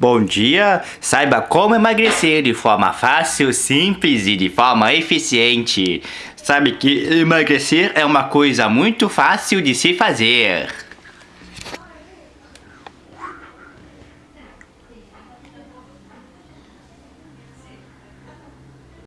Bom dia! Saiba como emagrecer de forma fácil, simples e de forma eficiente. Sabe que emagrecer é uma coisa muito fácil de se fazer.